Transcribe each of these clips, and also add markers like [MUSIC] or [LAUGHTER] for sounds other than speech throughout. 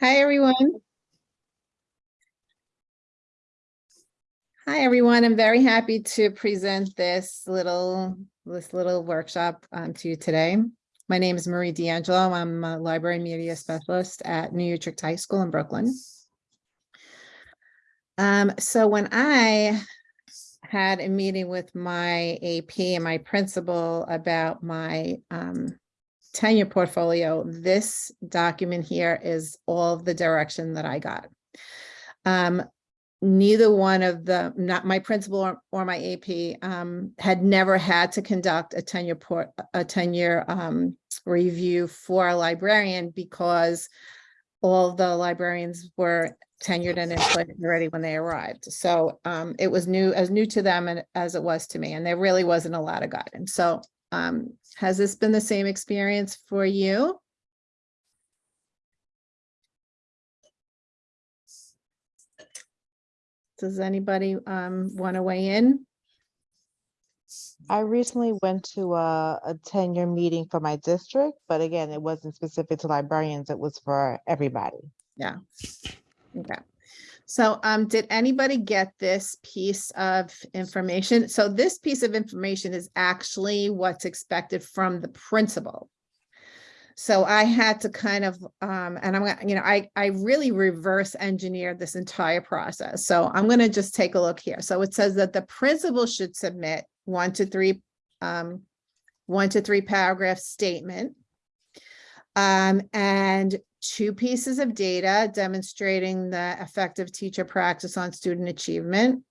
Hi, everyone. Hi, everyone. I'm very happy to present this little, this little workshop um, to you today. My name is Marie D'Angelo. I'm a library media specialist at New Utrecht High School in Brooklyn. Um, so when I had a meeting with my AP and my principal about my um, tenure portfolio, this document here is all the direction that I got. Um, neither one of the, not my principal or, or my AP, um, had never had to conduct a tenure port, a tenure um, review for a librarian because all the librarians were tenured and employed already when they arrived. So um, it was new, as new to them and as it was to me, and there really wasn't a lot of guidance. So um, has this been the same experience for you? Does anybody um, want to weigh in? I recently went to a, a tenure meeting for my district, but again, it wasn't specific to librarians. It was for everybody. Yeah. Okay. So um, did anybody get this piece of information? So this piece of information is actually what's expected from the principal. So I had to kind of, um, and I'm gonna, you know, I, I really reverse engineered this entire process. So I'm gonna just take a look here. So it says that the principal should submit one to three, um, one to three paragraph statement. Um, and two pieces of data demonstrating the effective teacher practice on student achievement.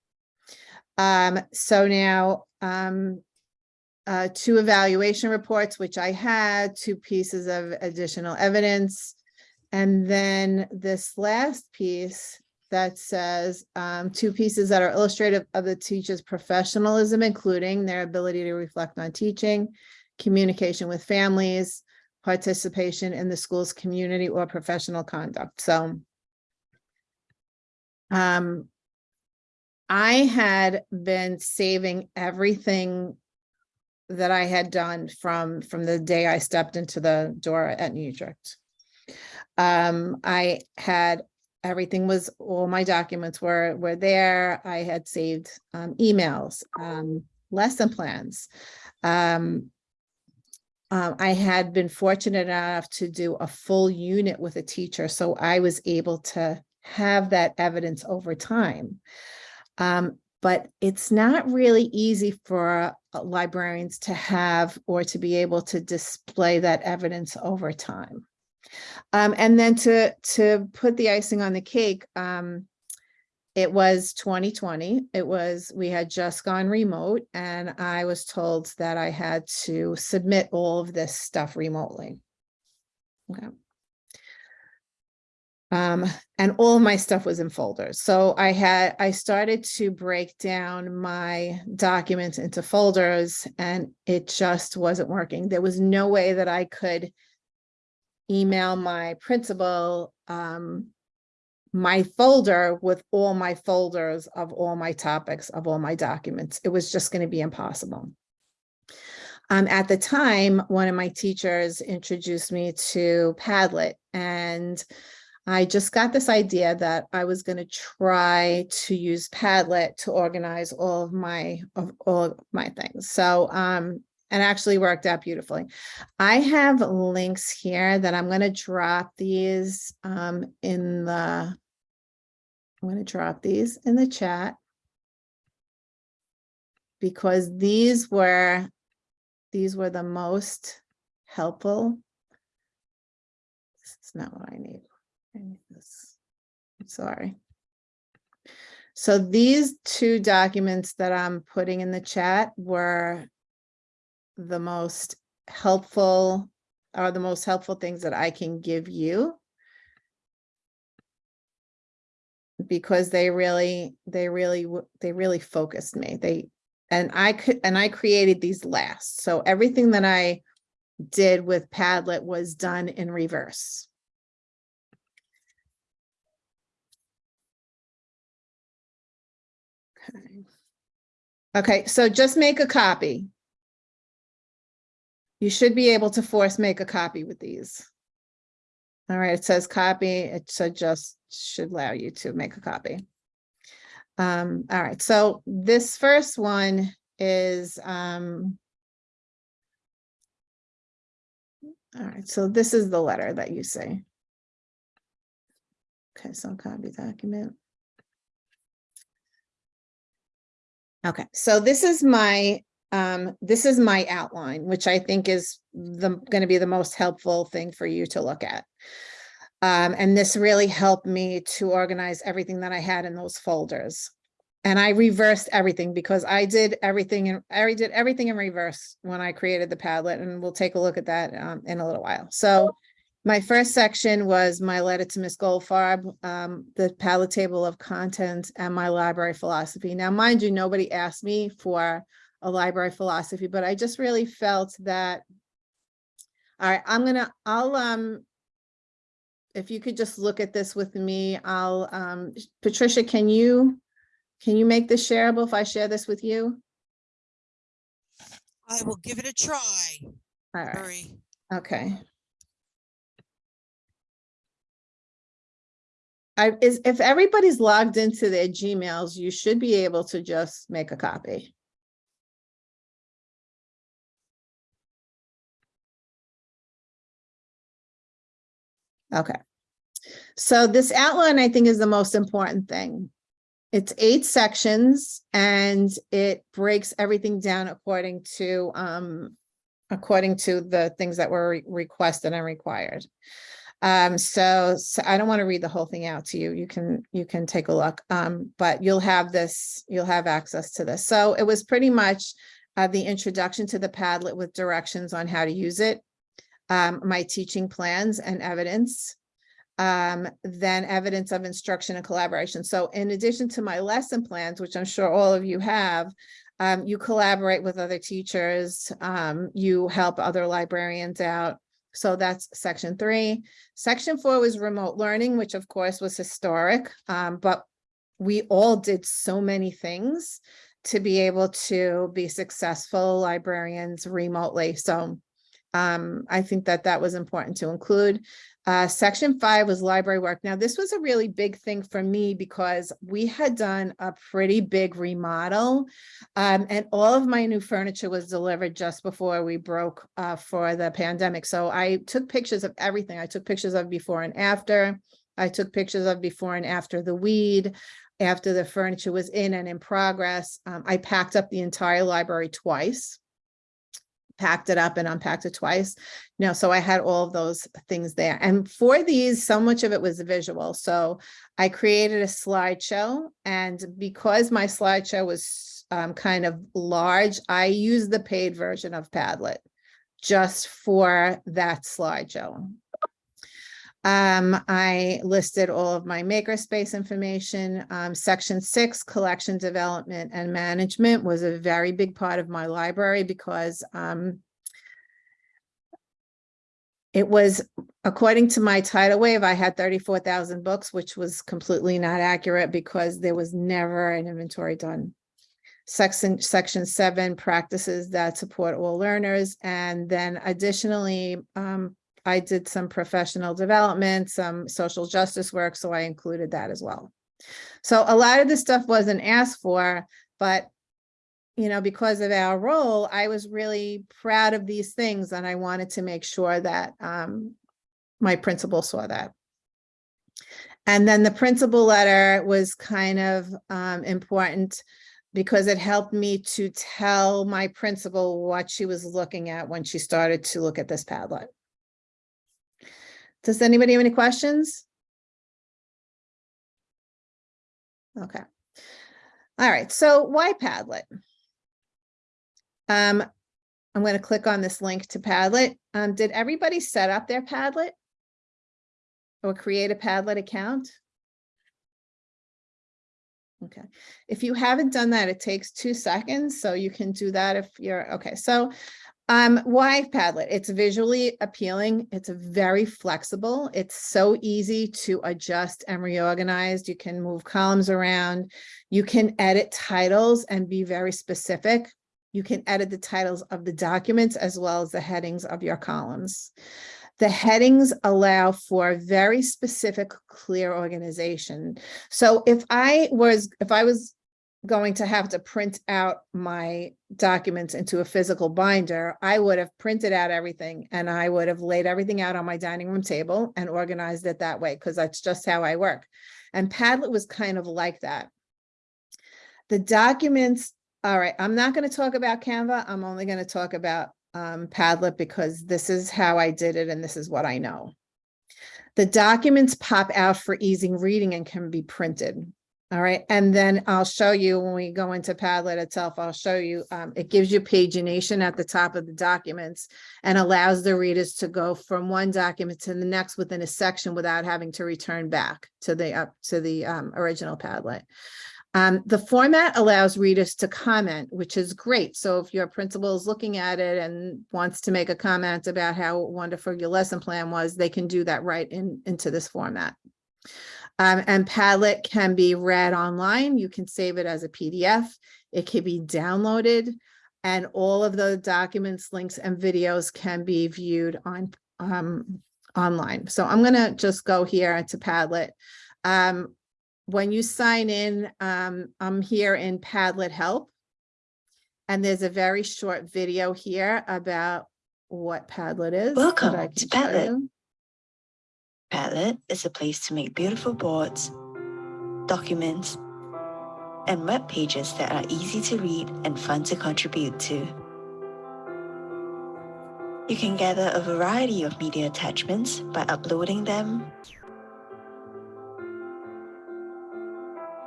Um, so now, um, uh, two evaluation reports, which I had, two pieces of additional evidence. And then this last piece that says um, two pieces that are illustrative of the teacher's professionalism, including their ability to reflect on teaching, communication with families, participation in the school's community or professional conduct. So um, I had been saving everything that I had done from, from the day I stepped into the door at New Utrecht. Um, I had, everything was, all my documents were, were there. I had saved um, emails, um, lesson plans. Um, um, I had been fortunate enough to do a full unit with a teacher, so I was able to have that evidence over time. Um, but it's not really easy for uh, librarians to have or to be able to display that evidence over time. Um, and then to, to put the icing on the cake, um, it was 2020. It was, we had just gone remote and I was told that I had to submit all of this stuff remotely. Okay. Um, and all my stuff was in folders. So I had, I started to break down my documents into folders and it just wasn't working. There was no way that I could email my principal um, my folder with all my folders of all my topics of all my documents. It was just going to be impossible. Um, at the time, one of my teachers introduced me to Padlet and I just got this idea that I was going to try to use Padlet to organize all of my of all of my things. So um, and actually worked out beautifully. I have links here that I'm going to drop these um, in the, I'm going to drop these in the chat because these were, these were the most helpful. This is not what I need. I need this. I'm sorry. So these two documents that I'm putting in the chat were the most helpful are the most helpful things that I can give you. Because they really, they really, they really focused me. They, and I could, and I created these last. So everything that I did with Padlet was done in reverse. Okay. Okay, so just make a copy. You should be able to force make a copy with these. All right, it says copy, it should just, should allow you to make a copy. Um, all right, so this first one is, um. All right, so this is the letter that you say. Okay, so copy document. Okay, so this is my, um, this is my outline, which I think is the, gonna be the most helpful thing for you to look at. Um, and this really helped me to organize everything that I had in those folders. And I reversed everything because I did everything and I did everything in reverse when I created the Padlet and we'll take a look at that um, in a little while. So my first section was my letter to Miss Goldfarb, um, the Padlet table of contents and my library philosophy. Now, mind you, nobody asked me for a library philosophy, but I just really felt that all right, I'm gonna, I'll, um, if you could just look at this with me, I'll, um, Patricia, can you, can you make this shareable if I share this with you? I will give it a try, All right, okay. I, is, if everybody's logged into their Gmails, you should be able to just make a copy. Okay. So this outline, I think, is the most important thing. It's eight sections and it breaks everything down according to, um, according to the things that were re- requested and required. Um, so, so I don't want to read the whole thing out to you. You can, you can take a look. Um, but you'll have this, you'll have access to this. So it was pretty much uh, the introduction to the Padlet with directions on how to use it. Um, my teaching plans and evidence. Um, then evidence of instruction and collaboration. So in addition to my lesson plans, which I'm sure all of you have, um, you collaborate with other teachers, um, you help other librarians out. So that's section three. Section four was remote learning, which of course was historic, um, but we all did so many things to be able to be successful librarians remotely. So um, I think that that was important to include. Uh, section five was library work. Now, this was a really big thing for me because we had done a pretty big remodel um, and all of my new furniture was delivered just before we broke uh, for the pandemic. So I took pictures of everything. I took pictures of before and after. I took pictures of before and after the weed, after the furniture was in and in progress. Um, I packed up the entire library twice packed it up and unpacked it twice. No, so I had all of those things there. And for these, so much of it was visual. So I created a slideshow and because my slideshow was um, kind of large, I used the paid version of Padlet just for that slideshow. Um, I listed all of my makerspace information. Um, section six, collection development and management was a very big part of my library because, um, it was, according to my Titlewave, I had thirty-four thousand books, which was completely not accurate because there was never an inventory done. Section, section seven, practices that support all learners. And then additionally, um, I did some professional development, some social justice work, so I included that as well. So a lot of this stuff wasn't asked for, but you know, because of our role, I was really proud of these things and I wanted to make sure that um, my principal saw that. And then the principal letter was kind of um, important because it helped me to tell my principal what she was looking at when she started to look at this Padlet. Does anybody have any questions? Okay. All right, so why Padlet? Um, I'm going to click on this link to Padlet. Um, did everybody set up their Padlet? Or create a Padlet account? Okay, if you haven't done that, it takes two seconds, so you can do that if you're, okay, so um, why Padlet? It's visually appealing. It's very flexible. It's so easy to adjust and reorganize. You can move columns around. You can edit titles and be very specific. You can edit the titles of the documents as well as the headings of your columns. The headings allow for very specific, clear organization. So if I was, if I was going to have to print out my documents into a physical binder, I would have printed out everything and I would have laid everything out on my dining room table and organized it that way, because that's just how I work. And Padlet was kind of like that. The documents, all right, I'm not going to talk about Canva. I'm only going to talk about um, Padlet because this is how I did it and this is what I know. The documents pop out for easy reading and can be printed. All right, and then I'll show you when we go into Padlet itself, I'll show you, um, it gives you pagination at the top of the documents and allows the readers to go from one document to the next within a section without having to return back to the up to the um, original Padlet. Um, the format allows readers to comment, which is great. So if your principal is looking at it and wants to make a comment about how wonderful your lesson plan was, they can do that right in into this format. Um, and Padlet can be read online. You can save it as a PDF. It can be downloaded and all of the documents, links and videos can be viewed on um, online. So I'm going to just go here to Padlet. Um, when you sign in, um, I'm here in Padlet Help. And there's a very short video here about what Padlet is. Welcome to Padlet. you. Padlet is a place to make beautiful boards, documents, and web pages that are easy to read and fun to contribute to. You can gather a variety of media attachments by uploading them,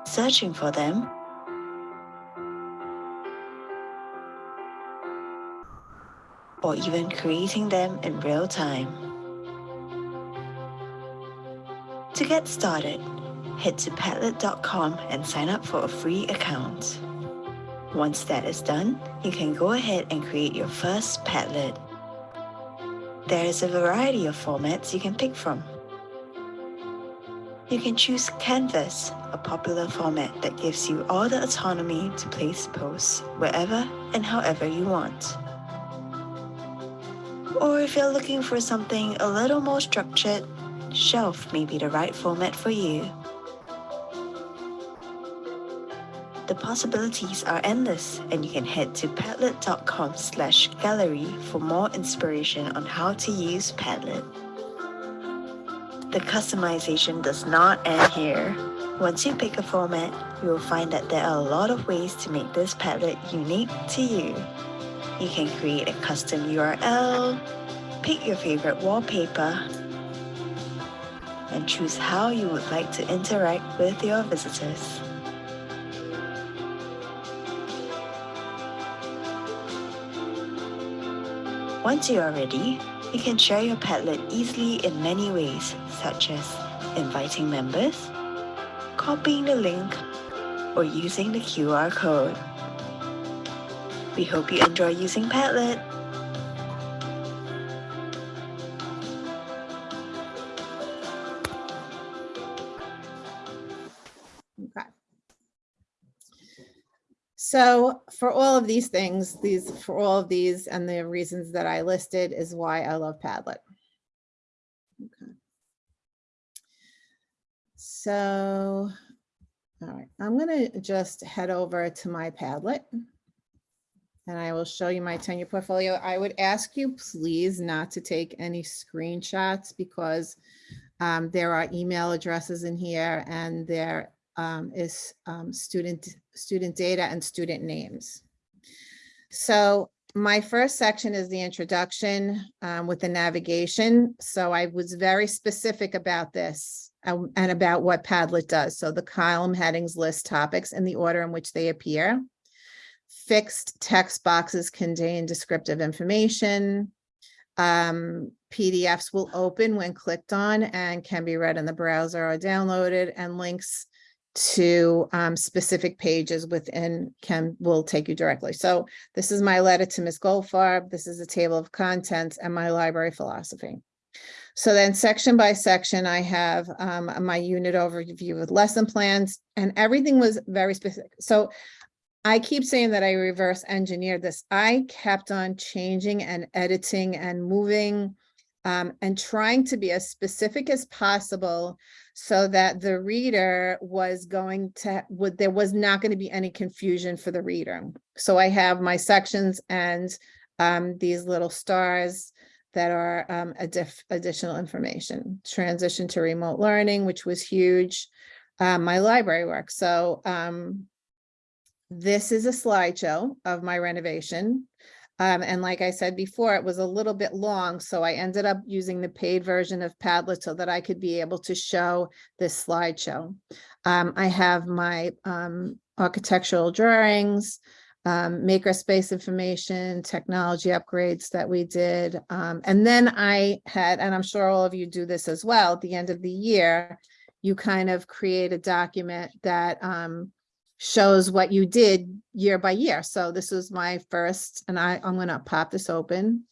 searching for them, or even creating them in real time. To get started, head to Padlet.com and sign up for a free account. Once that is done, you can go ahead and create your first Padlet. There is a variety of formats you can pick from. You can choose Canvas, a popular format that gives you all the autonomy to place posts wherever and however you want. Or if you're looking for something a little more structured, Shelf may be the right format for you. The possibilities are endless and you can head to padlet.com slash gallery for more inspiration on how to use Padlet. The customization does not end here. Once you pick a format, you will find that there are a lot of ways to make this Padlet unique to you. You can create a custom URL, pick your favorite wallpaper, and choose how you would like to interact with your visitors. Once you are ready, you can share your Padlet easily in many ways, such as inviting members, copying the link, or using the QR code. We hope you enjoy using Padlet. So for all of these things, these, for all of these and the reasons that I listed is why I love Padlet. Okay. So, all right, I'm gonna just head over to my Padlet. And I will show you my tenure portfolio. I would ask you please not to take any screenshots because um, there are email addresses in here and there um, is um, student, student data and student names. So my first section is the introduction um, with the navigation. So I was very specific about this um, and about what Padlet does. So the column headings list topics in the order in which they appear. Fixed text boxes contain descriptive information. Um, PDFs will open when clicked on and can be read in the browser or downloaded and links to um, specific pages within can will take you directly. So this is my letter to Ms. Goldfarb. This is a table of contents and my library philosophy. So then section by section, I have um, my unit overview with lesson plans and everything was very specific. So I keep saying that I reverse engineered this. I kept on changing and editing and moving um, and trying to be as specific as possible so that the reader was going to, would, there was not going to be any confusion for the reader. So I have my sections and um, these little stars that are um, additional information. Transition to remote learning, which was huge. Um, my library work. So um, this is a slideshow of my renovation. Um, and like I said before, it was a little bit long, so I ended up using the paid version of Padlet so that I could be able to show this slideshow. Um, I have my um, architectural drawings, um, makerspace information, technology upgrades that we did. Um, and then I had, and I'm sure all of you do this as well, at the end of the year, you kind of create a document that um, shows what you did year by year. So this is my first, and I, I'm gonna pop this open.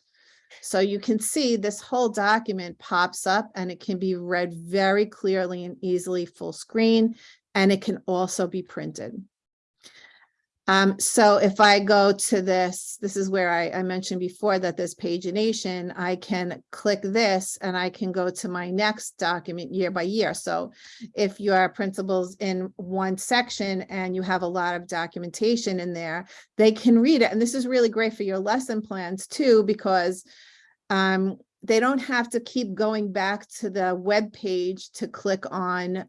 So you can see this whole document pops up and it can be read very clearly and easily full screen, and it can also be printed. Um, so if I go to this, this is where I, I mentioned before that this pagination, I can click this and I can go to my next document year by year. So if your principals in one section and you have a lot of documentation in there, they can read it. And this is really great for your lesson plans too, because um, they don't have to keep going back to the web page to click on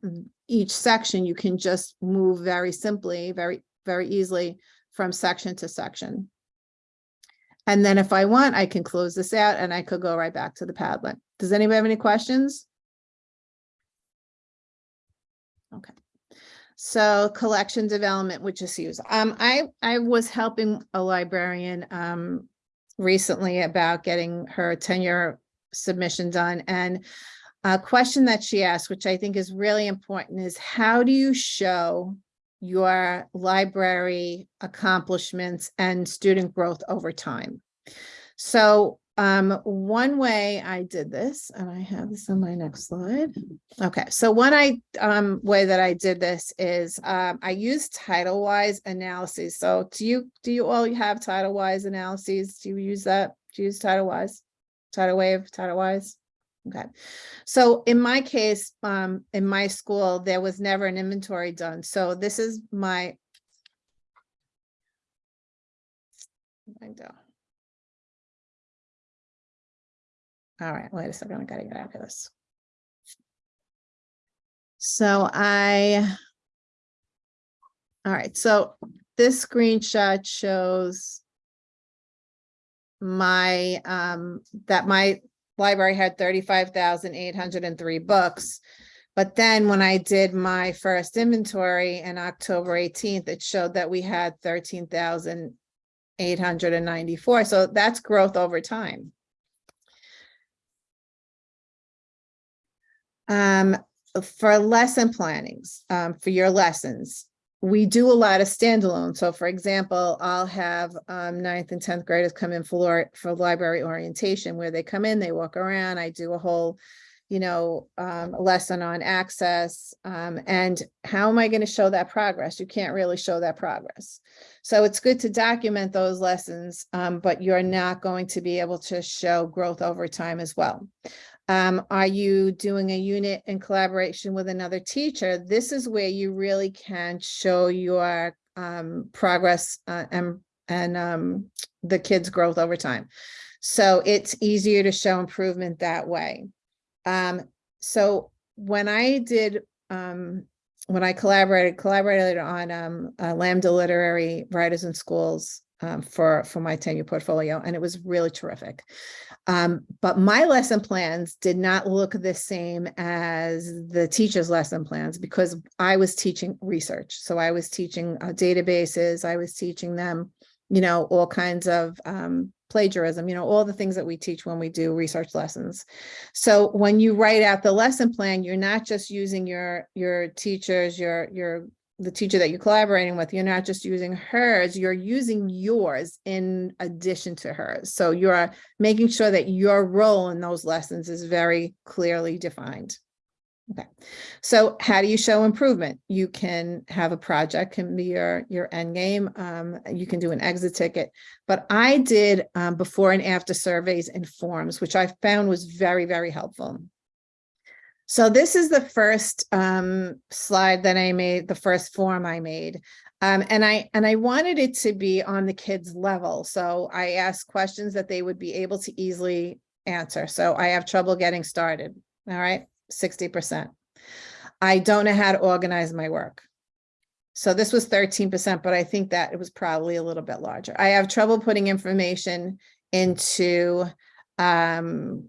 each section. You can just move very simply, very very easily from section to section. And then if I want, I can close this out and I could go right back to the Padlet. Does anybody have any questions? Okay. So collection development, which is used. Um, I, I was helping a librarian um, recently about getting her tenure submission done and a question that she asked, which I think is really important, is how do you show your library accomplishments and student growth over time. So um, one way I did this, and I have this on my next slide. Okay, so one I um, way that I did this is um, I used title-wise analyses. So do you do you all have title-wise analyses? Do you use that? Do you use title-wise? Title wave, title-wise? Okay, so in my case, um, in my school, there was never an inventory done. So this is my. All right, wait a second, I gotta get out of this. So I. All right, so this screenshot shows my, um, that my library had thirty-five thousand eight hundred and three books. But then when I did my first inventory in October eighteenth, it showed that we had thirteen thousand eight hundred and ninety-four. So that's growth over time. Um, for lesson plannings, um, for your lessons, we do a lot of standalone. So for example, I'll have um, ninth and 10th graders come in for, for library orientation where they come in, they walk around, I do a whole, you know, um, lesson on access. Um, and how am I going to show that progress? You can't really show that progress. So it's good to document those lessons, um, but you're not going to be able to show growth over time as well. Um, are you doing a unit in collaboration with another teacher? This is where you really can show your um, progress uh, and, and um, the kids' growth over time. So it's easier to show improvement that way. Um, so when I did, um, when I collaborated, collaborated on um, uh, Lambda Literary Writers in Schools um, for, for my tenure portfolio, and it was really terrific. Um, but my lesson plans did not look the same as the teacher's lesson plans because I was teaching research. So I was teaching uh, databases, I was teaching them, you know, all kinds of um, plagiarism, you know, all the things that we teach when we do research lessons. So when you write out the lesson plan, you're not just using your your teachers, your your the teacher that you're collaborating with, you're not just using hers, you're using yours in addition to hers. So you're making sure that your role in those lessons is very clearly defined. Okay, so how do you show improvement? You can have a project can be your, your end game. Um, you can do an exit ticket. But I did um, before and after surveys and forms, which I found was very, very helpful. So this is the first um, slide that I made, the first form I made. Um, and I and I wanted it to be on the kids level. So I asked questions that they would be able to easily answer. So I have trouble getting started. All right, 60%. I don't know how to organize my work. So this was 13%, but I think that it was probably a little bit larger. I have trouble putting information into um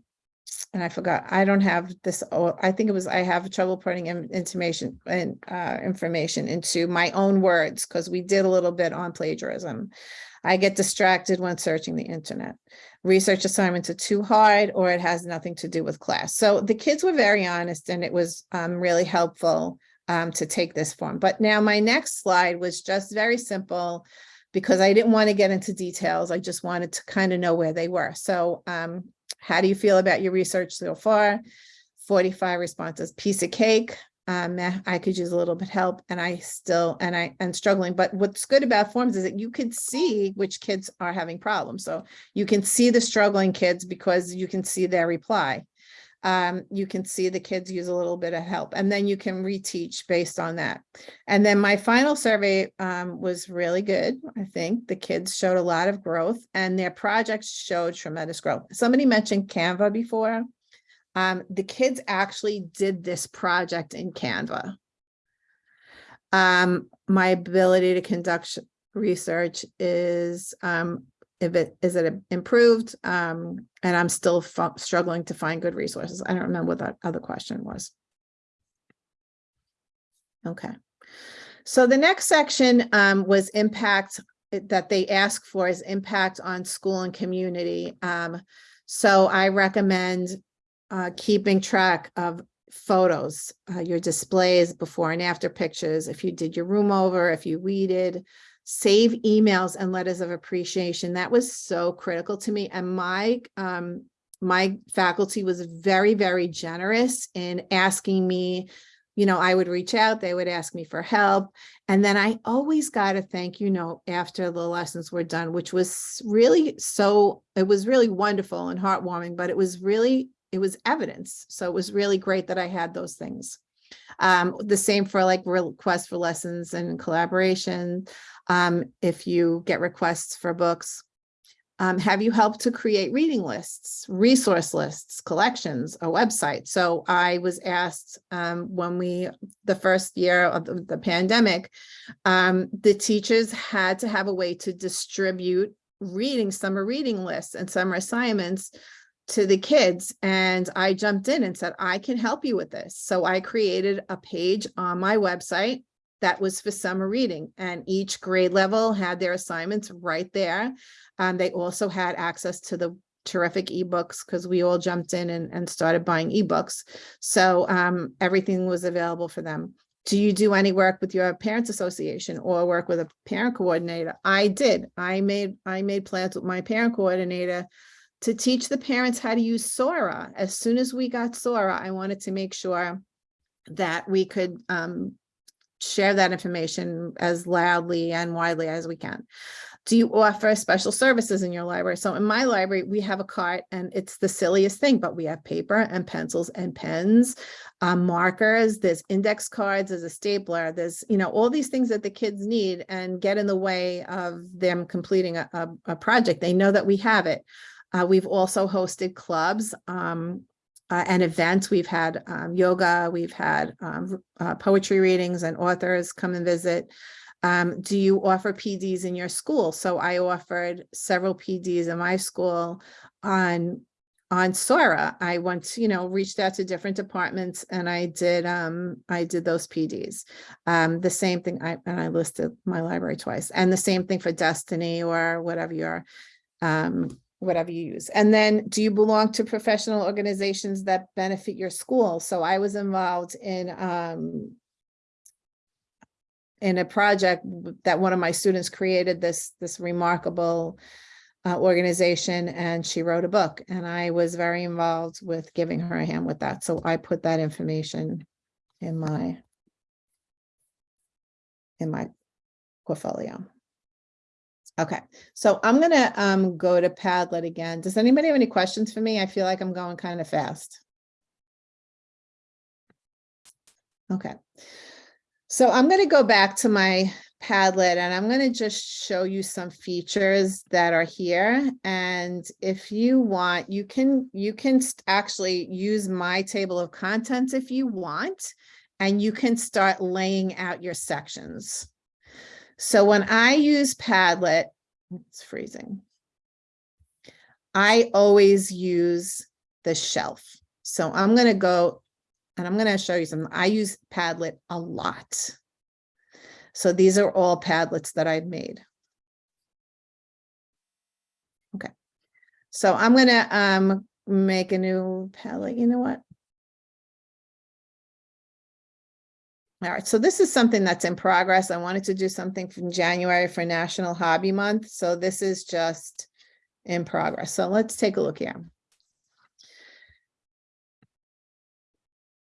and I forgot, I don't have this, I think it was, I have trouble putting in- information and uh, information into my own words, because we did a little bit on plagiarism. I get distracted when searching the internet. Research assignments are too hard or it has nothing to do with class. So the kids were very honest and it was um, really helpful um, to take this form. But now my next slide was just very simple because I didn't want to get into details. I just wanted to kind of know where they were. So um, how do you feel about your research so far? 45 responses, piece of cake. Um, I could use a little bit help and I still, and I, am struggling. But what's good about forms is that you can see which kids are having problems. So you can see the struggling kids because you can see their reply. Um, you can see the kids use a little bit of help and then you can reteach based on that. And then my final survey um, was really good. I think the kids showed a lot of growth and their projects showed tremendous growth. Somebody mentioned Canva before. Um, the kids actually did this project in Canva. Um, my ability to conduct research is um, if it is it improved? Um and i'm still struggling to find good resources. I don't remember what that other question was. Okay. So the next section um was impact that they ask for is impact on school and community. Um so i recommend uh keeping track of photos uh, your displays before and after pictures. If you did your room over if you weeded save emails and letters of appreciation. That was so critical to me. And my um, my faculty was very, very generous in asking me, you know, I would reach out, they would ask me for help. And then I always got a thank you note after the lessons were done, which was really so, it was really wonderful and heartwarming, but it was really, it was evidence. So it was really great that I had those things. Um, the same for like requests for lessons and collaboration. Um, if you get requests for books, um, have you helped to create reading lists, resource lists, collections, a website? So I was asked um, when we, the first year of the, the pandemic, um, the teachers had to have a way to distribute reading, summer reading lists and summer assignments to the kids and I jumped in and said, I can help you with this. So I created a page on my website that was for summer reading and each grade level had their assignments right there. Um, they also had access to the terrific ebooks because we all jumped in and, and started buying ebooks. So um, everything was available for them. Do you do any work with your parents association or work with a parent coordinator? I did. I made I made plans with my parent coordinator to teach the parents how to use Sora. As soon as we got Sora, I wanted to make sure that we could um, share that information as loudly and widely as we can. Do you offer special services in your library? So in my library, we have a cart and it's the silliest thing, but we have paper and pencils and pens, um, markers, there's index cards, there's a stapler, there's, you know, all these things that the kids need and get in the way of them completing a, a, a project. They know that we have it. Uh, we've also hosted clubs um, uh, and events. We've had um, yoga, we've had um, uh, poetry readings and authors come and visit. Um, do you offer PDs in your school? So I offered several PDs in my school on on Sora. I went, you know, reached out to different departments and I did um I did those PDs. Um the same thing I and I listed my library twice and the same thing for Destiny or whatever your um whatever you use. And then do you belong to professional organizations that benefit your school? So I was involved in um, in a project that one of my students created this this remarkable uh, organization and she wrote a book and I was very involved with giving her a hand with that. So I put that information in my in my portfolio. Okay, so I'm gonna um go to Padlet again. Does anybody have any questions for me? I feel like I'm going kind of fast. Okay. So I'm gonna go back to my Padlet and I'm gonna just show you some features that are here. And if you want, you can, you can actually use my table of contents if you want. And you can start laying out your sections. So when I use Padlet, it's freezing. I always use the shelf. So I'm gonna go and I'm gonna show you some, I use Padlet a lot. So these are all Padlets that I've made. Okay. So I'm gonna um make a new Padlet, you know what? All right, so this is something that's in progress. I wanted to do something from January for National Hobby Month, so this is just in progress. So let's take a look here.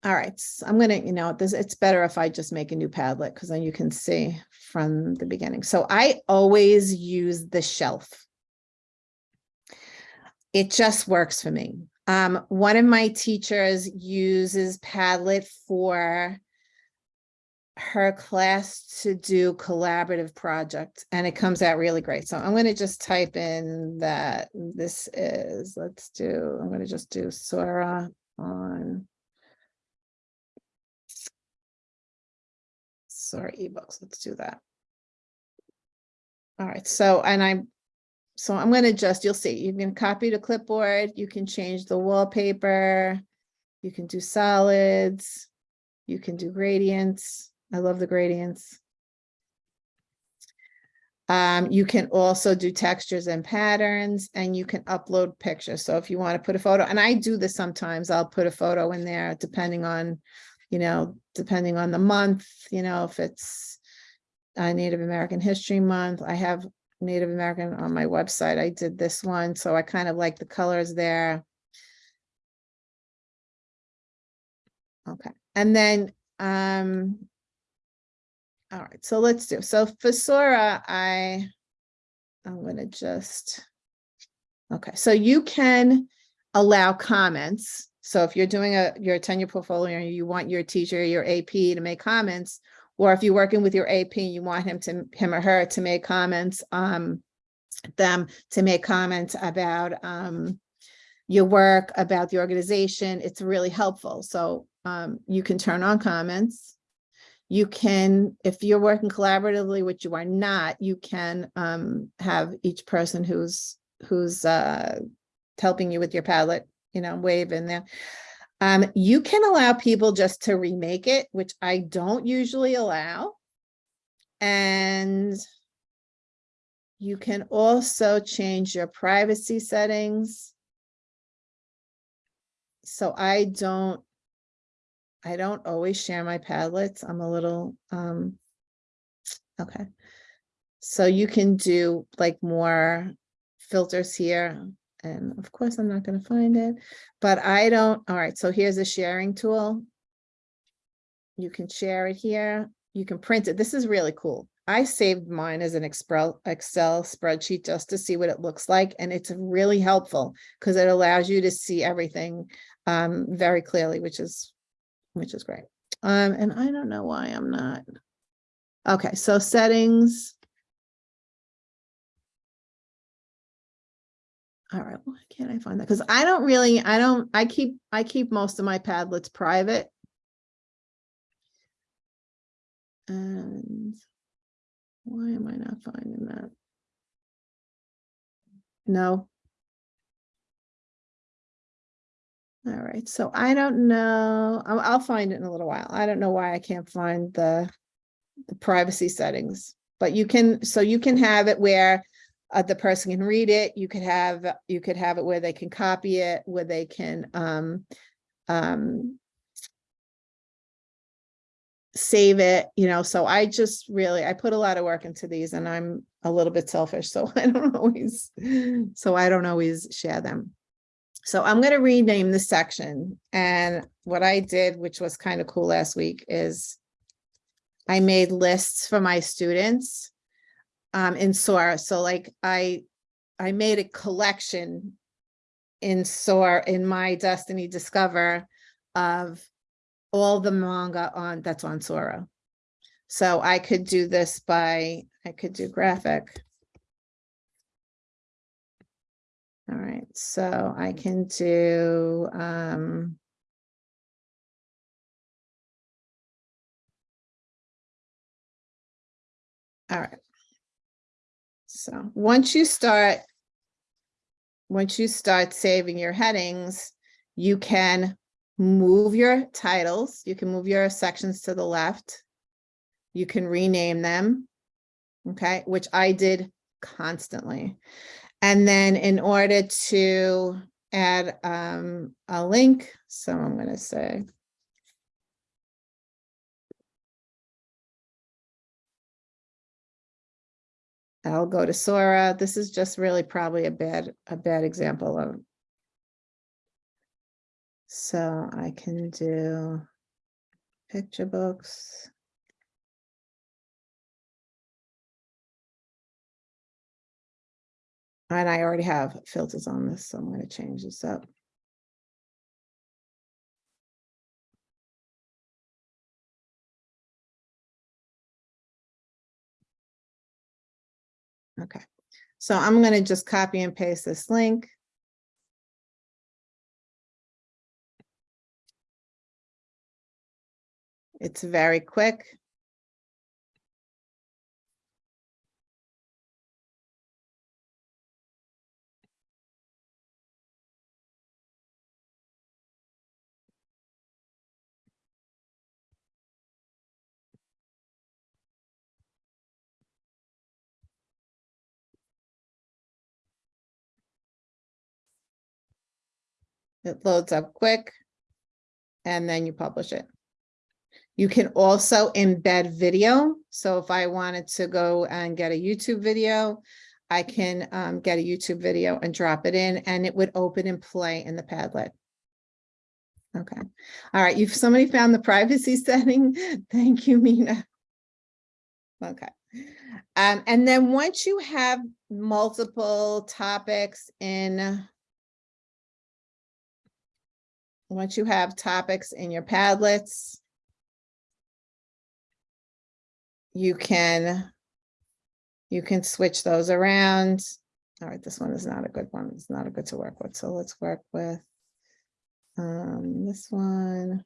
All right, so I'm gonna, you know, this, it's better if I just make a new Padlet because then you can see from the beginning. So I always use the shelf. It just works for me. Um, one of my teachers uses Padlet for her class to do collaborative projects and it comes out really great. So I'm gonna just type in that this is, let's do, I'm gonna just do Sora on Sora ebooks, let's do that. All right, so, and I'm, so I'm gonna just, you'll see, you can copy to clipboard, you can change the wallpaper, you can do solids, you can do gradients. I love the gradients. Um, you can also do textures and patterns and you can upload pictures. So if you want to put a photo, and I do this sometimes, I'll put a photo in there depending on, you know, depending on the month, you know, if it's uh, Native American History Month, I have Native American on my website. I did this one, so I kind of like the colors there. Okay, and then, um, all right, so let's do, so for Sora, I, I'm gonna just, okay, so you can allow comments. So if you're doing a, your tenure portfolio, and you want your teacher, your AP to make comments, or if you're working with your AP, and you want him to, him or her to make comments, um, them to make comments about, um, your work, about the organization, it's really helpful. So, um, you can turn on comments. You can, if you're working collaboratively, which you are not, you can, um, have each person who's, who's, uh, helping you with your Padlet, you know, wave in there. Um, you can allow people just to remake it, which I don't usually allow. And you can also change your privacy settings. So I don't, I don't always share my Padlets. I'm a little, um, okay. So you can do like more filters here. And of course, I'm not gonna find it, but I don't, all right, so here's a sharing tool. You can share it here. You can print it. This is really cool. I saved mine as an Excel, Excel spreadsheet just to see what it looks like. And it's really helpful because it allows you to see everything um, very clearly, which is, which is great. Um, and I don't know why I'm not. Okay, so settings. All right, why can't I find that? Because I don't really, I don't, I keep, I keep most of my Padlets private. And why am I not finding that? No. All right, so I don't know, I'll, find it in a little while. I don't know why I can't find the, the privacy settings, but you can, so you can have it where uh, the person can read it, you could have, you could have it where they can copy it, where they can, um, um, save it, you know, so I just really, I put a lot of work into these and I'm a little bit selfish, [LAUGHS] so I don't always, so I don't always share them. So I'm gonna rename the section, and what I did, which was kind of cool last week, is I made lists for my students um, in Sora. So like I, I made a collection in Sora, in my Destiny Discover of all the manga on, that's on Sora. So I could do this by, I could do graphic. All right, so I can do, um, all right. So once you start, once you start saving your headings, you can move your titles, you can move your sections to the left. You can rename them, okay, which I did constantly. And then in order to add um, a link, so I'm gonna say. I'll go to Sora. This is just really probably a bad, a bad example of. So I can do picture books. And I already have filters on this, so I'm going to change this up. Okay, so I'm going to just copy and paste this link. It's very quick. It loads up quick. And then you publish it. You can also embed video. So if I wanted to go and get a YouTube video, I can um, get a YouTube video and drop it in and it would open and play in the Padlet. Okay. All right. You've somebody found the privacy [LAUGHS] setting. Thank you, Mina. Okay. Um, and then once you have multiple topics in once you have topics in your Padlets, you can you can switch those around. All right, this one is not a good one. It's not a good to work with. So let's work with um, this one.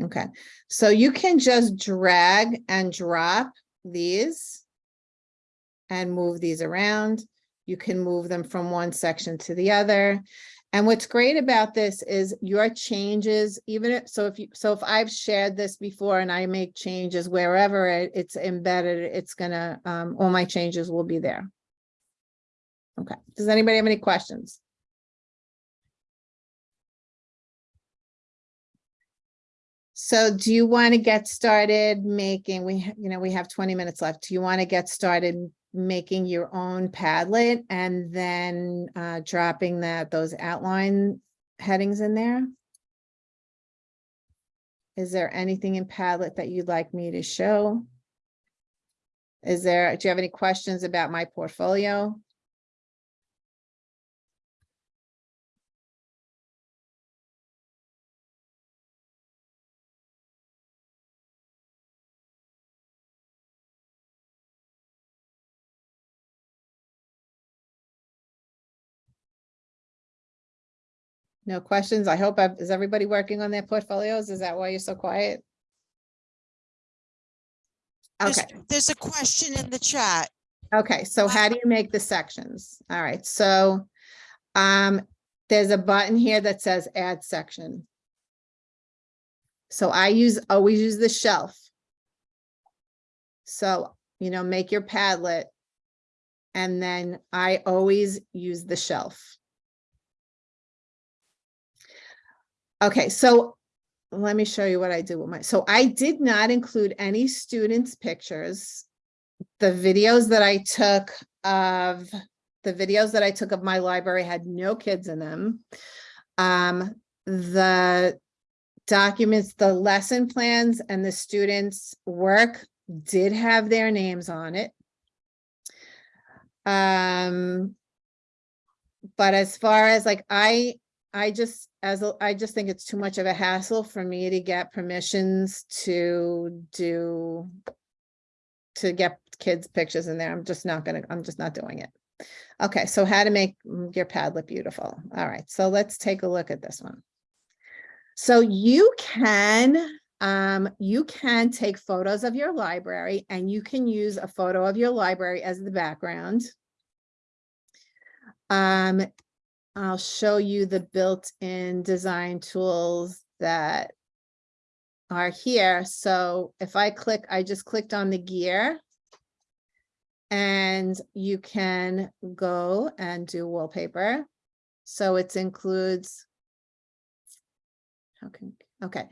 Okay, so you can just drag and drop these and move these around. You can move them from one section to the other. And what's great about this is your changes, even if, so if you, so if I've shared this before and I make changes wherever it- it's embedded, it's gonna, um, all my changes will be there. Okay, does anybody have any questions? So do you want to get started making, we, you know, we have twenty minutes left. Do you want to get started making your own Padlet and then uh, dropping that, those outline headings in there? Is there anything in Padlet that you'd like me to show? Is there, do you have any questions about my portfolio? No questions? I hope, I've- is everybody working on their portfolios? Is that why you're so quiet? There's, Okay. there's a question in the chat. Okay, so how do you make the sections? All right, so um, there's a button here that says add section. So I use, always use the shelf. So, you know, make your Padlet. And then I always use the shelf. Okay, so let me show you what I did with my, so I did not include any students' pictures the videos that I took of the videos that I took of my library had no kids in them. Um, the documents, the lesson plans and the students' work did have their names on it. Um, but as far as like, I, I just, as, a- I just think it's too much of a hassle for me to get permissions to do, to get kids' pictures in there. I'm just not gonna, I'm just not doing it. Okay, so how to make your Padlet beautiful. All right, so let's take a look at this one. So you can, um, you can take photos of your library and you can use a photo of your library as the background. Um, I'll show you the built-in design tools that are here. So if I click, I just clicked on the gear. And you can go and do wallpaper. So it includes. How can, okay.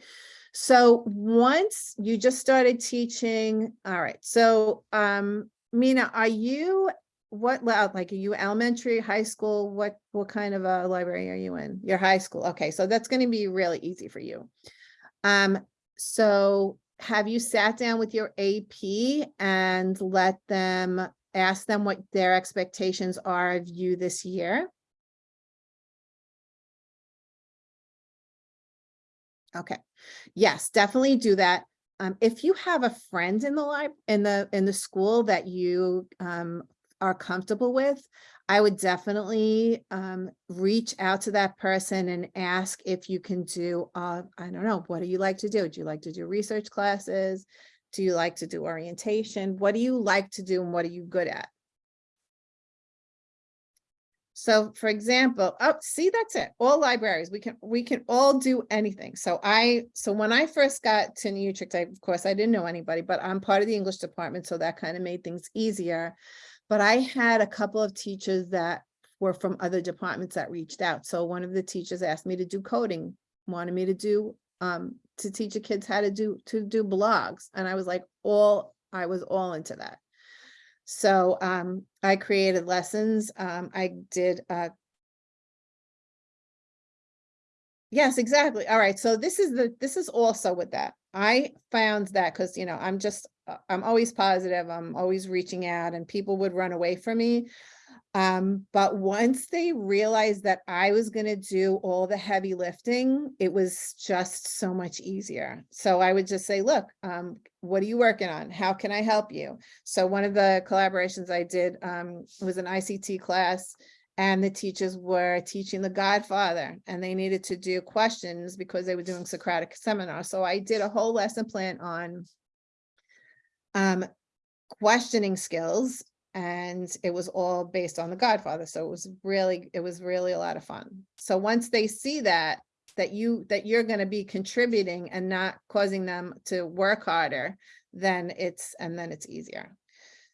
So once you just started teaching, all right, so um, Mina, are you, what, like, are you elementary, high school? What, what kind of a library are you in? Your high school, okay, so that's gonna be really easy for you. Um, so have you sat down with your AP and let them, ask them what their expectations are of you this year? Okay, yes, definitely do that. Um, if you have a friend in the lib, in the, in the school that you, um, are comfortable with, I would definitely, um, reach out to that person and ask if you can do, uh, I don't know, what do you like to do? Do you like to do research classes? Do you like to do orientation? What do you like to do and what are you good at? So for example, oh, see, that's it. All libraries, we can, we can all do anything. So I, so when I first got to New Utrecht, I, of course, I didn't know anybody, but I'm part of the English department, so that kind of made things easier. But I had a couple of teachers that were from other departments that reached out. So one of the teachers asked me to do coding, wanted me to do, um, to teach the kids how to do, to do blogs. And I was like, all, I was all into that. So um, I created lessons. Um, I did uh, Yes, exactly. All right. So this is the, this is also with that. I found that because, you know, I'm just, uh, I'm always positive. I'm always reaching out and people would run away from me. Um, but once they realized that I was gonna do all the heavy lifting, it was just so much easier. So I would just say, look, um, what are you working on? How can I help you? So one of the collaborations I did um, was an ICT class and the teachers were teaching the Godfather and they needed to do questions because they were doing Socratic seminar. So I did a whole lesson plan on um, questioning skills and it was all based on the Godfather. So it was really, it was really a lot of fun. So once they see that, that you, that you're going to be contributing and not causing them to work harder, then it's, and then it's easier.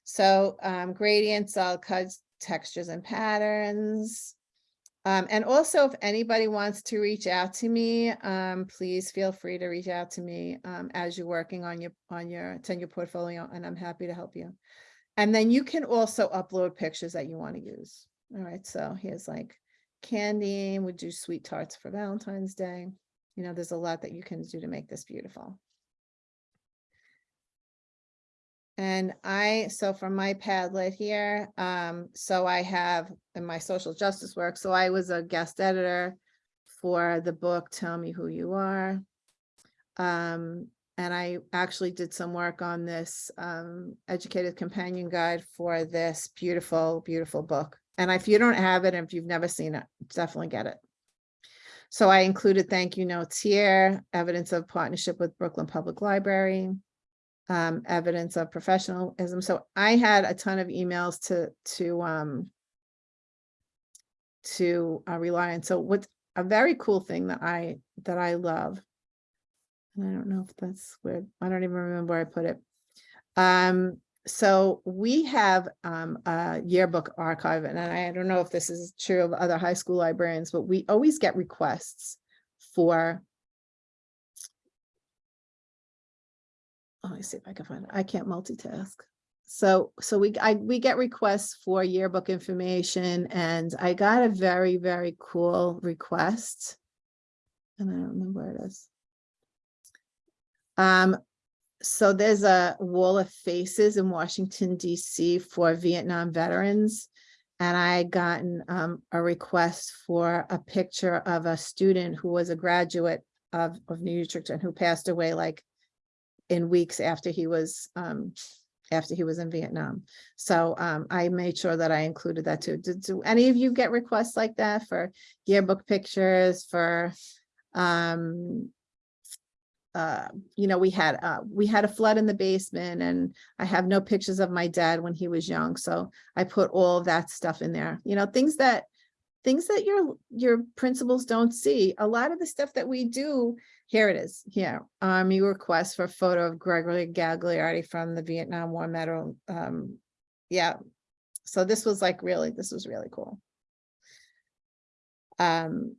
So um, gradients, cuts, textures and patterns. Um, and also if anybody wants to reach out to me, um, please feel free to reach out to me um, as you're working on your, on your tenure portfolio and I'm happy to help you. And then you can also upload pictures that you want to use. All right, so here's like candy, We do sweet tarts for Valentine's Day. You know, there's a lot that you can do to make this beautiful. And I, so for my Padlet here, um, so I have in my social justice work, so I was a guest editor for the book, Tell Me Who You Are. Um, and I actually did some work on this um, educated companion guide for this beautiful, beautiful book. And if you don't have it, and if you've never seen it, definitely get it. So I included thank you notes here, evidence of partnership with Brooklyn Public Library, um, evidence of professionalism. So I had a ton of emails to, to, um, to uh, rely on. So what's a very cool thing that I, that I love and I don't know if that's where, I don't even remember where I put it. Um, so we have um, a yearbook archive, and I don't know if this is true of other high school librarians, but we always get requests for. Let me see if I can find it. I can't multitask. so, so we, I, we get requests for yearbook information and I got a very, very cool request. And I don't remember where it is. Um, so there's a wall of faces in Washington DC for Vietnam veterans. And I gotten um, a request for a picture of a student who was a graduate of, of New Utrecht and who passed away like in weeks after he was, um, after he was in Vietnam. So um, I made sure that I included that too. Did, do any of you get requests like that for yearbook pictures for, um, uh, you know, we had, uh, we had a flood in the basement and I have no pictures of my dad when he was young. So I put all that stuff in there, you know, things that, things that your, your principals don't see. A lot of the stuff that we do, here it is, here. Um, you request for a photo of Gregory Gagliardi from the Vietnam War medal. Um, yeah. So this was like really, this was really cool. Um,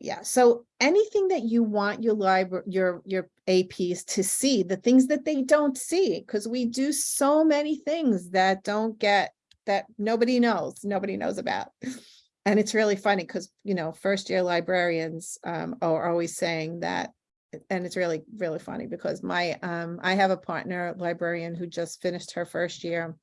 yeah, so anything that you want your library, your, your APs to see, the things that they don't see, because we do so many things that don't get, that nobody knows, nobody knows about. [LAUGHS] And it's really funny because, you know, first year librarians um, are always saying that, and it's really, really funny because my, um, I have a partner librarian who just finished her first year.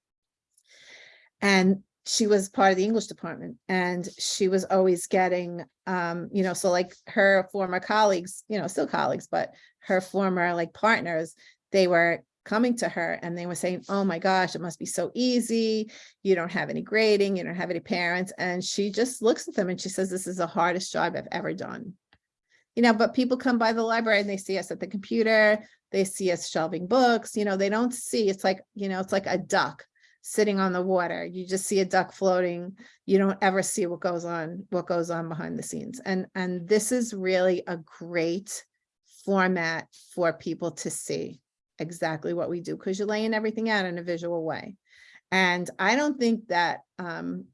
And she was part of the English department and she was always getting, um, you know, so like her former colleagues, you know, still colleagues, but her former like partners, they were coming to her and they were saying, oh my gosh, it must be so easy. You don't have any grading, you don't have any parents. And she just looks at them and she says, this is the hardest job I've ever done. You know, but people come by the library and they see us at the computer, they see us shelving books, you know, they don't see, it's like, you know, it's like a duck sitting on the water. You just see a duck floating. You don't ever see what goes on, what goes on behind the scenes. And, and this is really a great format for people to see exactly what we do because you're laying everything out in a visual way. And I don't think that, um,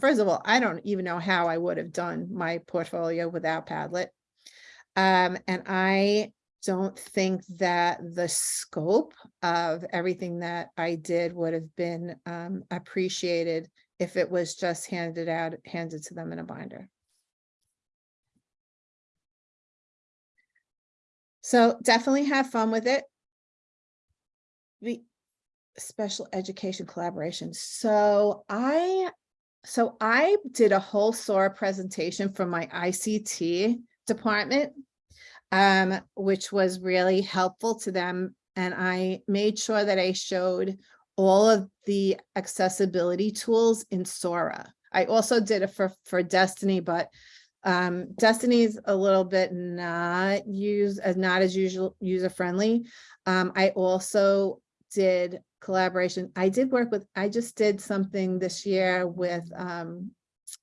first of all, I don't even know how I would have done my portfolio without Padlet. Um, and I don't think that the scope of everything that I did would have been um, appreciated if it was just handed out, handed to them in a binder. So definitely have fun with it. The special education collaboration. So I, so I did a whole Sora presentation for my ICT department um, which was really helpful to them. And I made sure that I showed all of the accessibility tools in Sora. I also did it for, for Destiny, but um, Destiny is a little bit not use as not as usual user friendly. Um, I also did collaboration. I did work with, I just did something this year with um,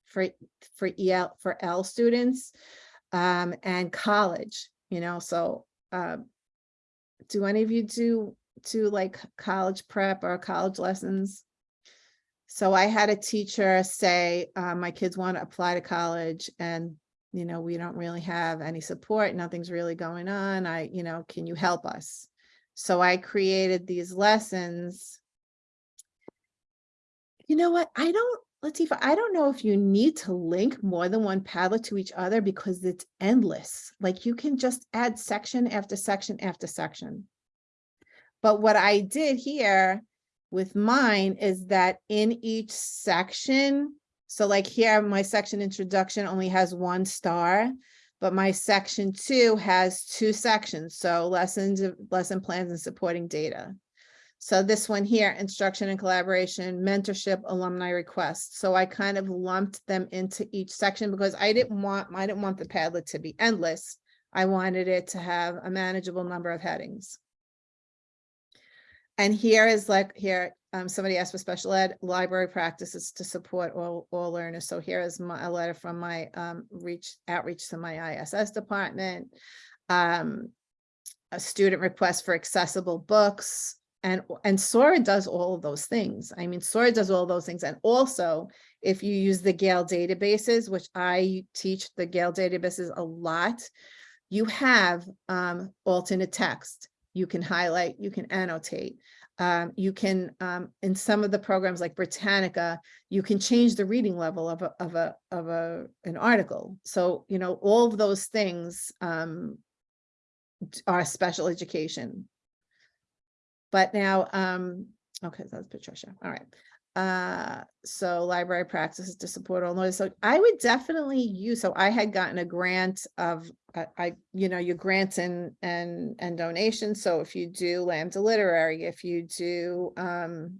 for for EL for L students um, and college you know, so uh, do any of you do do like college prep or college lessons? So I had a teacher say, uh, my kids want to apply to college and, you know, we don't really have any support. Nothing's really going on. I, you know, can you help us? So I created these lessons. You know what? I don't Latifa, I don't know if you need to link more than one Padlet to each other because it's endless. Like you can just add section after section after section. But what I did here with mine is that in each section, so like here, my section introduction only has one star, but my section two has two sections. So lessons, lesson plans and supporting data. So this one here, instruction and collaboration, mentorship, alumni requests. So I kind of lumped them into each section because I didn't want, I didn't want the Padlet to be endless. I wanted it to have a manageable number of headings. And here is like here, um, somebody asked for special ed library practices to support all, all learners. So here is my, a letter from my um, reach outreach to my ISS department. Um, a student request for accessible books, and and Sora does all of those things. I mean, Sora does all those things. And also, if you use the Gale databases, which I teach the Gale databases a lot, you have um, alternate text. You can highlight, you can annotate. Um, you can, um, in some of the programs like Britannica, you can change the reading level of a, of a, of a, an article. So, you know, all of those things, um, are special education. But now, um, okay, that's Patricia, all right. Uh, so library practices to support all noise. So I would definitely use, so I had gotten a grant of, I, I, you know, your grants and, and, and donations. So if you do Lambda Literary, if you do, um,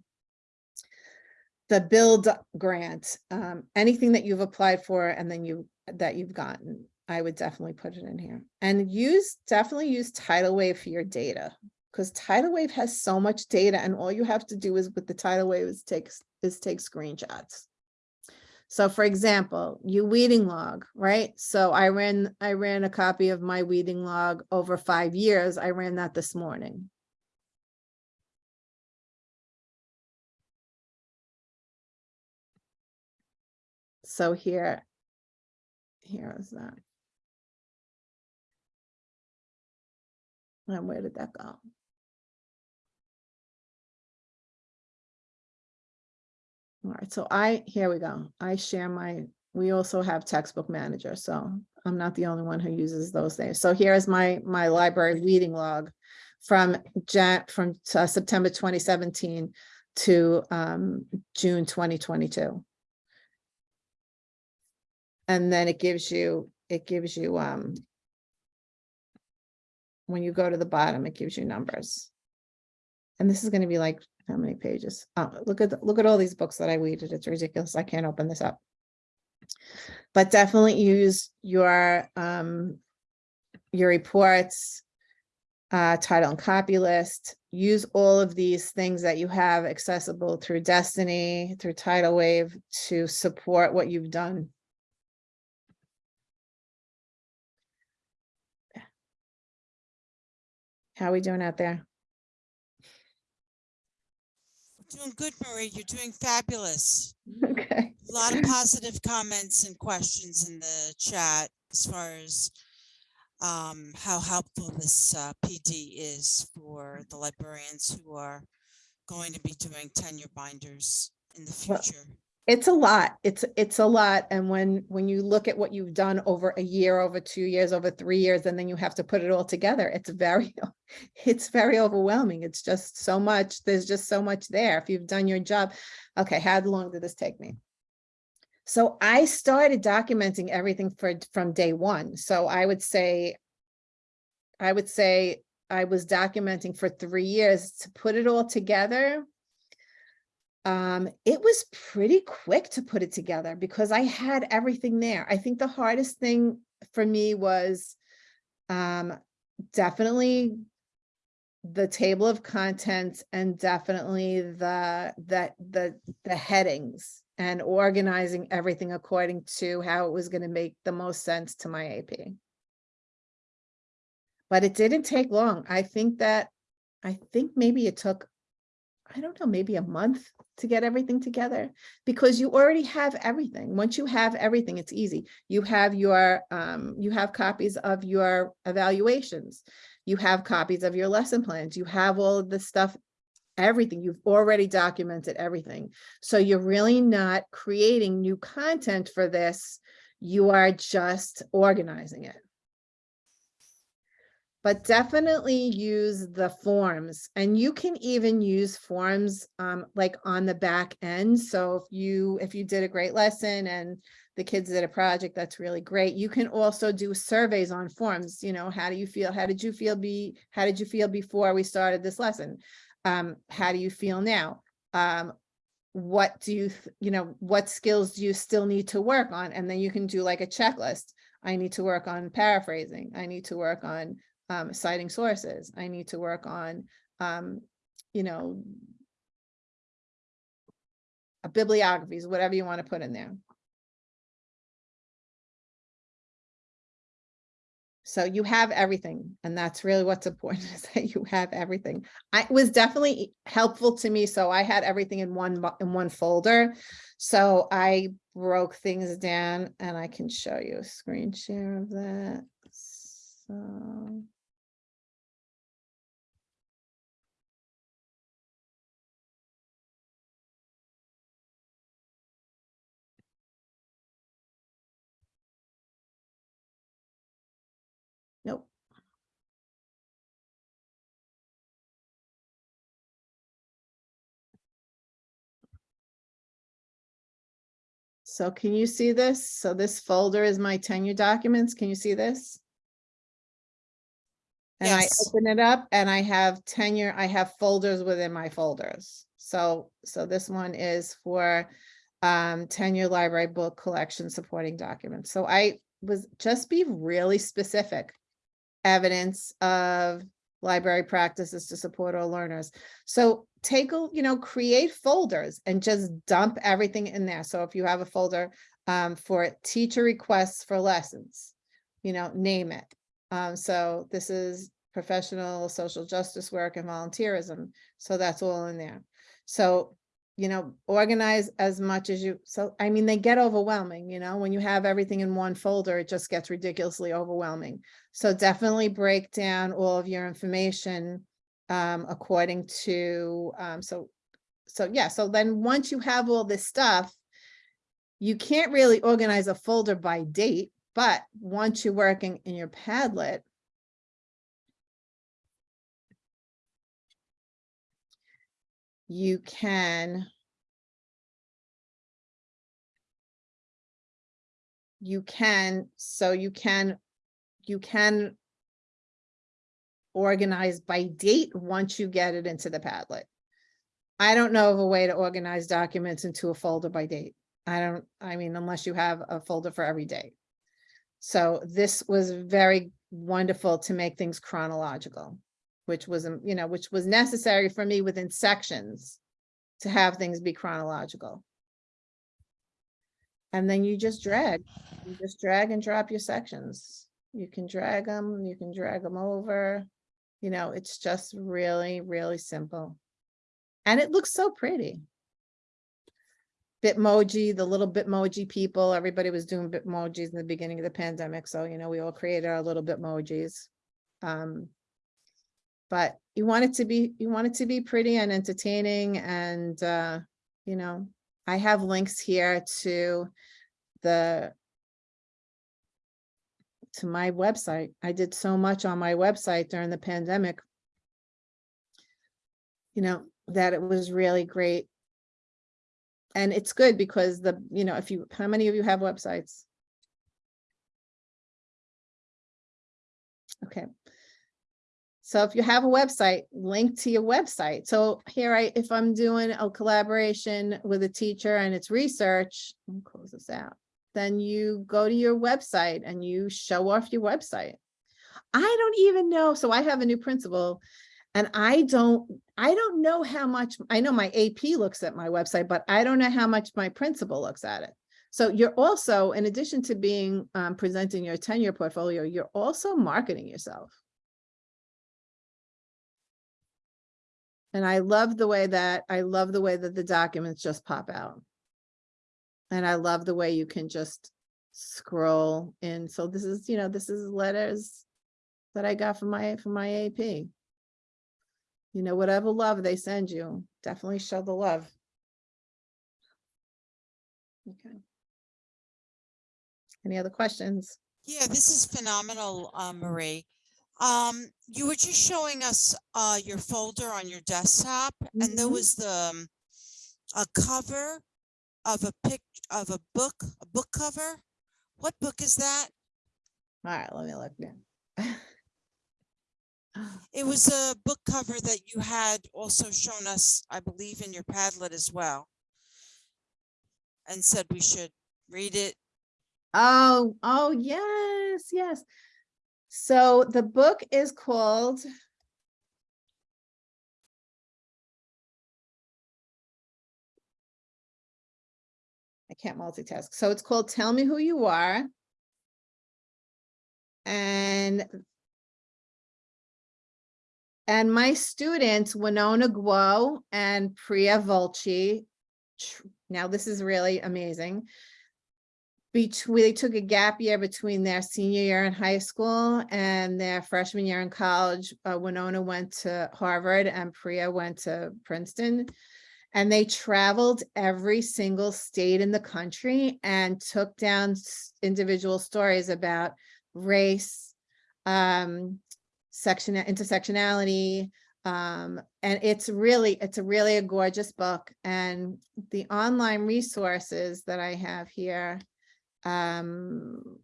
the build grant, um, anything that you've applied for and then you, that you've gotten, I would definitely put it in here. And use, definitely use Titlewave for your data. Because Titlewave has so much data and all you have to do is with the Titlewave is take, is take screenshots. So for example, you weeding log, right? So I ran, I ran a copy of my weeding log over five years. I ran that this morning. So here, here is that. And where did that go? All right, so I, here we go. I share my, we also have textbook manager, so I'm not the only one who uses those things. So here's my, my library reading log from Jan, from uh, September 2017 to um, June 2022. And then it gives you, it gives you, um, when you go to the bottom, it gives you numbers. And this is gonna be like, how many pages? Oh, look at, the- look at all these books that I weeded. It's ridiculous. I can't open this up. But definitely use your, um, your reports, uh, title and copy list. Use all of these things that you have accessible through Destiny, through Titlewave to support what you've done. How are we doing out there? Doing good, Marie. You're doing fabulous. [LAUGHS] Okay. A lot of positive comments and questions in the chat as far as um, how helpful this uh, PD is for the librarians who are going to be doing tenure binders in the Well, future. It's a lot. It's, it's a lot. And when, when you look at what you've done over a year, over two years, over three years, and then you have to put it all together, it's very, [LAUGHS] it's very overwhelming. It's just so much. There's just so much there. If you've done your job. Okay, how long did this take me? So I started documenting everything for, from day one. So I would say, I would say I was documenting for three years to put it all together. Um, it was pretty quick to put it together because I had everything there. I think the hardest thing for me was um, definitely the table of contents and definitely the, the, the, the headings and organizing everything according to how it was going to make the most sense to my AP. But it didn't take long. I think that, I think maybe it took, I don't know, maybe a month to get everything together because you already have everything. Once you have everything, it's easy. You have your, um, you have copies of your evaluations. You have copies of your lesson plans. You have all of the stuff, everything. You've already documented everything. So you're really not creating new content for this. You are just organizing it. But definitely use the forms and you can even use forms um, like on the back end. So if you, if you did a great lesson and the kids did a project, that's really great. You can also do surveys on forms, you know, how do you feel? How did you feel be, how did you feel before we started this lesson? Um, how do you feel now? Um, what do you, you know, what skills do you still need to work on? And then you can do like a checklist. I need to work on paraphrasing. I need to work on um, citing sources. I need to work on, um, you know, uh, bibliographies, whatever you want to put in there. So you have everything, and that's really what's important [LAUGHS] is that you have everything. I it was definitely helpful to me, so I had everything in one in one folder. So I broke things down, and I can show you a screen share of that. So. So can you see this? So this folder is my tenure documents. Can you see this? And I open it up and I have tenure, I have folders within my folders. So, so this one is for um, tenure library book collection supporting documents. So I was, just be really specific. Evidence of library practices to support all learners. So take, a you know, create folders and just dump everything in there. So if you have a folder um, for teacher requests for lessons, you know, name it. Um, so this is professional social justice work and volunteerism. So that's all in there. So, you know, organize as much as you, so, I mean, they get overwhelming, you know, when you have everything in one folder, it just gets ridiculously overwhelming. So definitely break down all of your information um, according to, um, so, so yeah, so then once you have all this stuff, you can't really organize a folder by date, but once you're working in your Padlet, you can you can, so you can, you can organize by date once you get it into the Padlet. I don't know of a way to organize documents into a folder by date. I don't, I mean, unless you have a folder for every day. So this was very wonderful to make things chronological, which was, um, you know, which was necessary for me within sections to have things be chronological. And then you just drag, you just drag and drop your sections. You can drag them, you can drag them over. You know, it's just really, really simple. And it looks so pretty. Bitmoji, the little Bitmoji people, everybody was doing Bitmojis in the beginning of the pandemic. So, you know, we all created our little Bitmojis. Um, but you want it to be, you want it to be pretty and entertaining and, uh, you know, I have links here to the to my website. I did so much on my website during the pandemic. You know, that it was really great. And it's good because the, you know, if you, how many of you have websites? Okay. So if you have a website, link to your website. So here I, if I'm doing a collaboration with a teacher and it's research, me close this out. Then you go to your website and you show off your website. I don't even know. So I have a new principal and I don't, I don't know how much, I know my AP looks at my website, but I don't know how much my principal looks at it. So you're also, in addition to being um, presenting your tenure portfolio, you're also marketing yourself. And I love the way that, I love the way that the documents just pop out. And I love the way you can just scroll in. So this is, you know, this is letters that I got from my, from my AP. You know, whatever love they send you, definitely show the love. Okay. Any other questions? Yeah, this is phenomenal, uh, Marie. Um, you were just showing us, uh, your folder on your desktop and there Mhm. was the, um, a cover of a pic, of a book, a book cover. What book is that? All right, let me look now. [LAUGHS] It was a book cover that you had also shown us, I believe, in your Padlet as well. And said we should read it. Oh, oh, yes, yes. So the book is called I can't multitask. So it's called Tell Me Who You Are. And and my students, Winona Guo and Priya Vulchi, now this is really amazing. Between, they took a gap year between their senior year in high school and their freshman year in college. Uh, Winona went to Harvard and Priya went to Princeton. And they traveled every single state in the country and took down individual stories about race, um, section, intersectionality, Um, and it's really, it's a really a gorgeous book and the online resources that I have here um,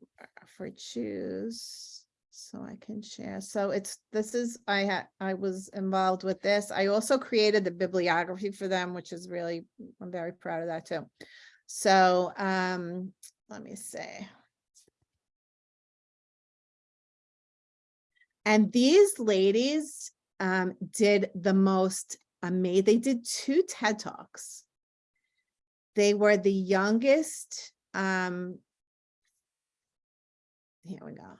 for choose, so I can share. So it's, this is, I had, I was involved with this. I also created the bibliography for them, which is really, I'm very proud of that too. So, um, let me see. And these ladies um, did the most amazing, they did two TED Talks. They were the youngest, um, here we go.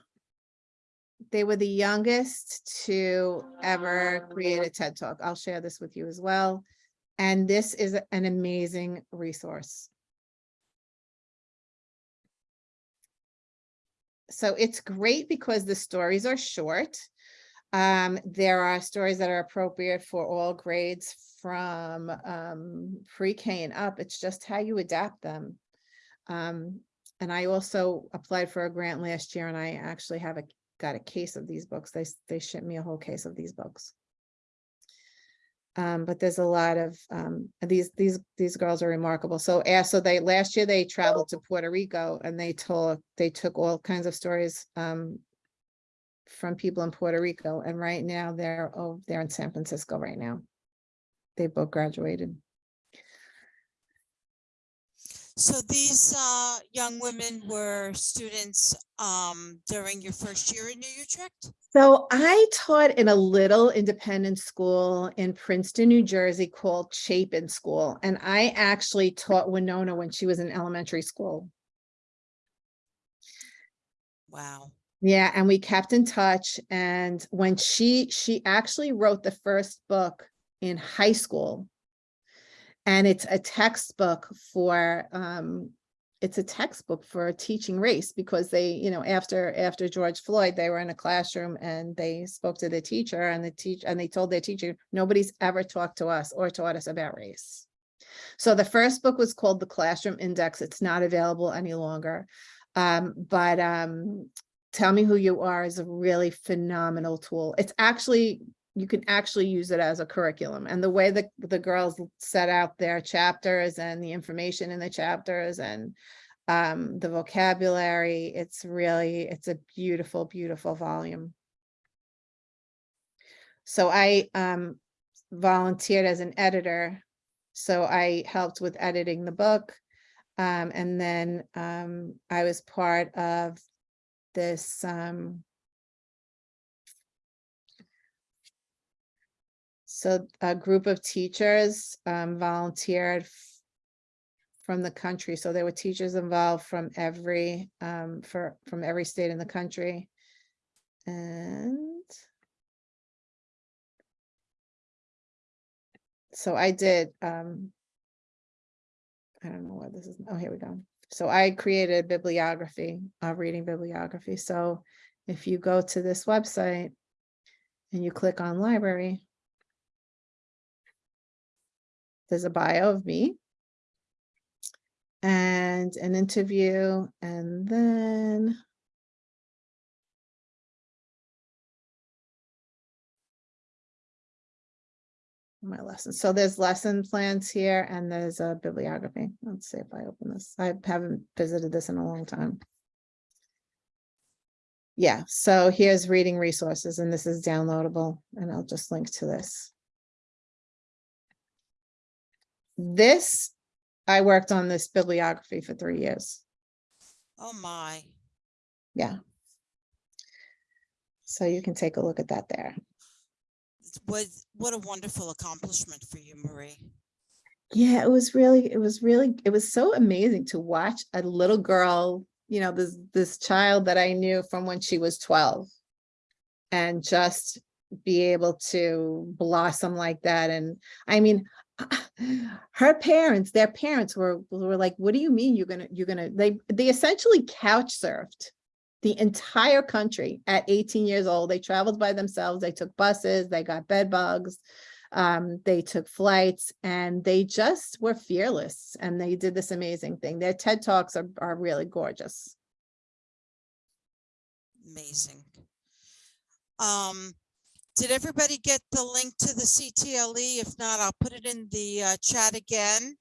They were the youngest to ever create a TED Talk. I'll share this with you as well. And this is an amazing resource. So it's great because the stories are short. Um, there are stories that are appropriate for all grades from um, pre-K and up. It's just how you adapt them. Um, and I also applied for a grant last year and I actually have a, got a case of these books. They, they shipped me a whole case of these books. Um, but there's a lot of, um, these, these, these girls are remarkable. So, so they, last year they traveled to Puerto Rico and they told, they took all kinds of stories, um, from people in Puerto Rico. And right now they're, oh, they're in San Francisco right now. They both graduated. So these uh, young women were students um, during your first year in New Utrecht? So I taught in a little independent school in Princeton, New Jersey called Chapin School. And I actually taught Winona when she was in elementary school. Wow. Yeah, and we kept in touch. And when she, she actually wrote the first book in high school. And it's a textbook for, um, it's a textbook for teaching race because they, you know, after, after George Floyd, they were in a classroom and they spoke to the teacher and the teach, and they told their teacher, nobody's ever talked to us or taught us about race. So the first book was called The Classroom Index. It's not available any longer. Um, but, um, Tell Me Who You Are is a really phenomenal tool. It's actually, you can actually use it as a curriculum and the way that the girls set out their chapters and the information in the chapters and um, the vocabulary, it's really, it's a beautiful, beautiful volume. So I um, volunteered as an editor. So I helped with editing the book. Um, and then um, I was part of this so a group of teachers um volunteered from the country so there were teachers involved from every um for from every state in the country and so I did um I don't know what this is. Oh, here we go. So I created a bibliography, a reading bibliography. So if you go to this website and you click on library, there's a bio of me and an interview and then my lessons. So there's lesson plans here and there's a bibliography. Let's see if I open this. I haven't visited this in a long time. Yeah, so here's reading resources and this is downloadable and I'll just link to this. This, I worked on this bibliography for three years. Oh, my. Yeah. So you can take a look at that there. Was what a wonderful accomplishment for you, Marie. Yeah, it was really, it was really, it was so amazing to watch a little girl, you know, this, this child that I knew from when she was twelve. And just be able to blossom like that. And I mean, her parents, their parents were, were like, what do you mean you're gonna, you're gonna, they, they essentially couch surfed the entire country at 18 years old. They traveled by themselves. They took buses, they got bed bugs. Um, they took flights and they just were fearless and they did this amazing thing. Their TED Talks are, are really gorgeous. Amazing. Um, Did everybody get the link to the CTLE? If not, I'll put it in the uh, chat again.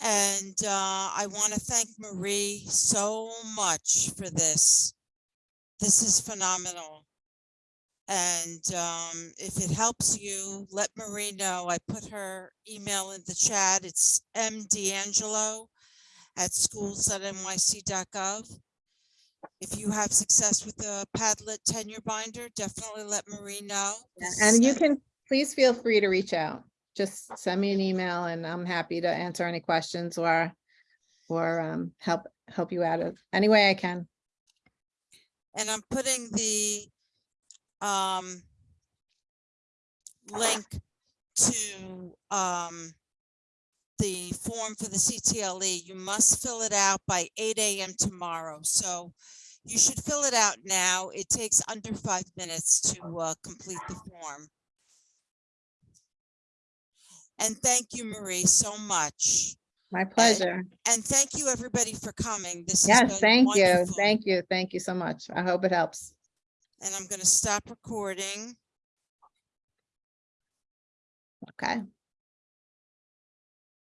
And uh, I want to thank Marie so much for this. This is phenomenal. And um, if it helps you, let Marie know. I put her email in the chat. It's mdangelo at schools.nyc.gov. If you have success with the Padlet tenure binder, definitely let Marie know. Yeah, And you can, please feel free to reach out. Just send me an email and I'm happy to answer any questions or, or um, help, help you out of any way I can. And I'm putting the um link to um the form for the CTLE. You must fill it out by eight AM tomorrow. So you should fill it out now. It takes under five minutes to uh complete the form. And thank you, Marie, so much. My pleasure. And thank you, everybody, for coming. This Yes, thank you. Thank you. Thank you so much. I hope it helps. And I'm going to stop recording. Okay.